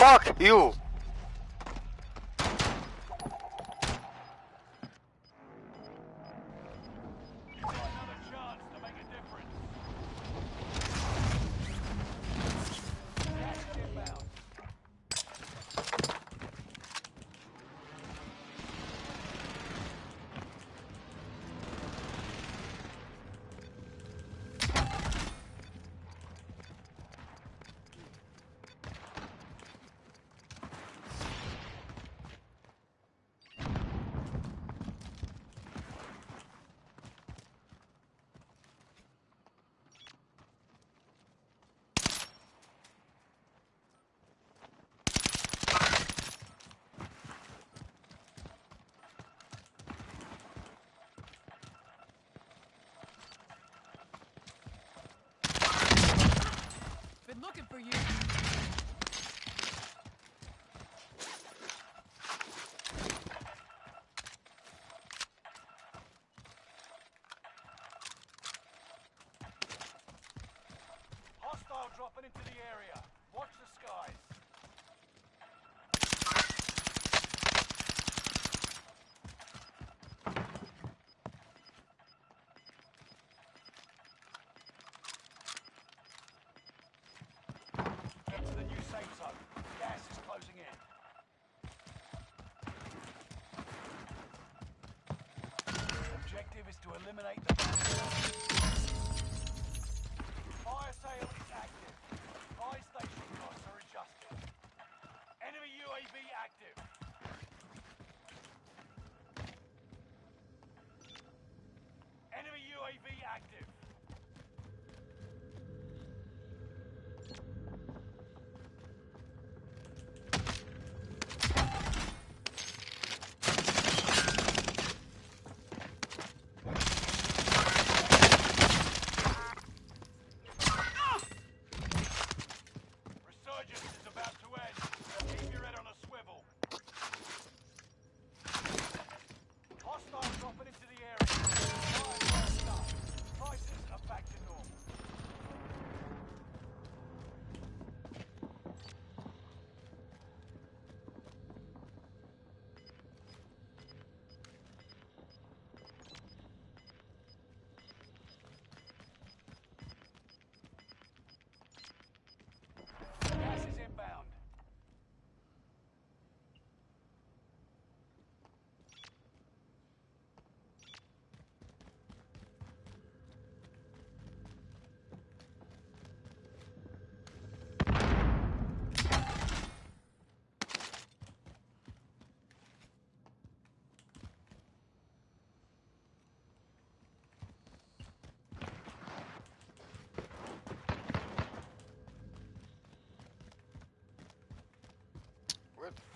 Fuck you! For you. Eliminate the Fire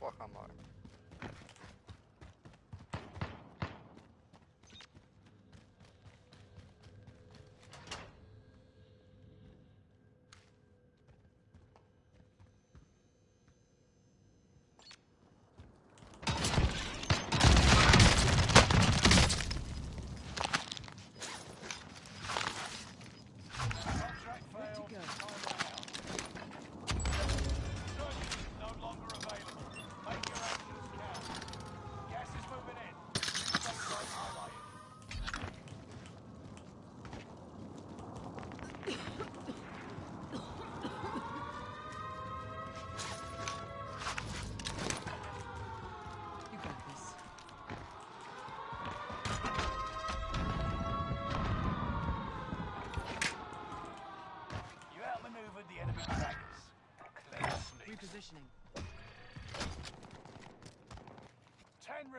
Vorhammer.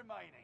Ten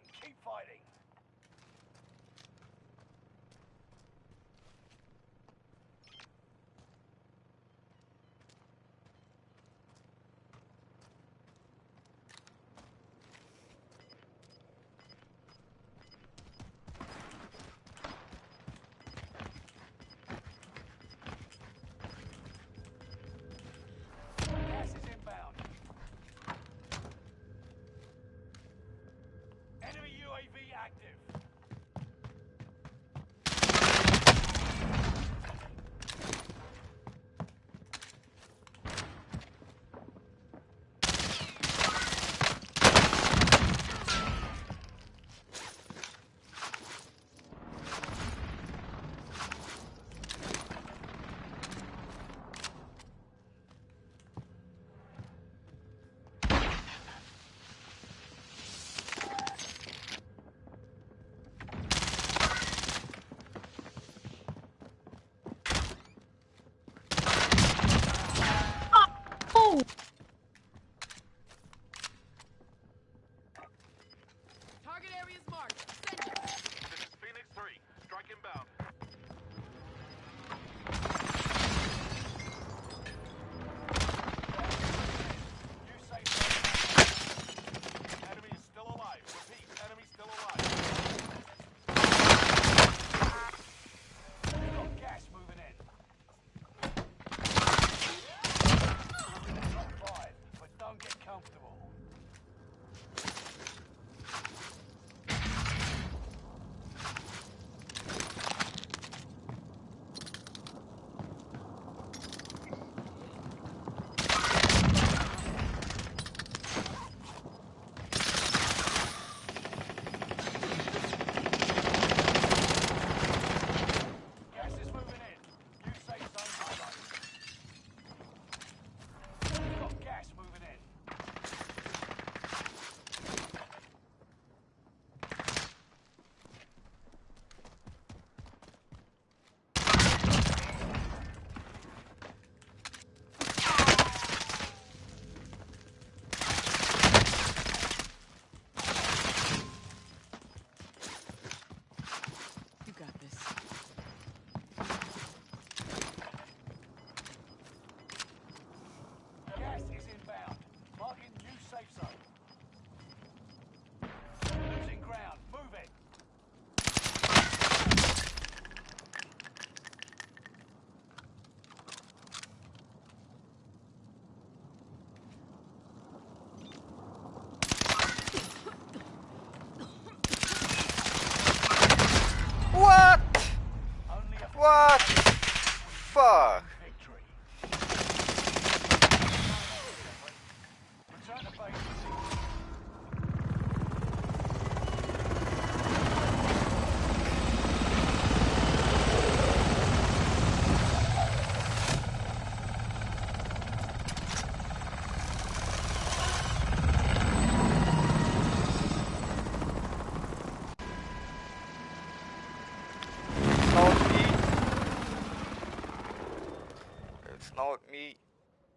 not me.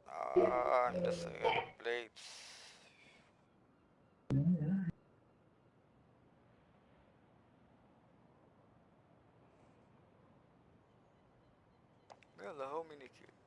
Uh, I'm just gonna play. Well, how many kids?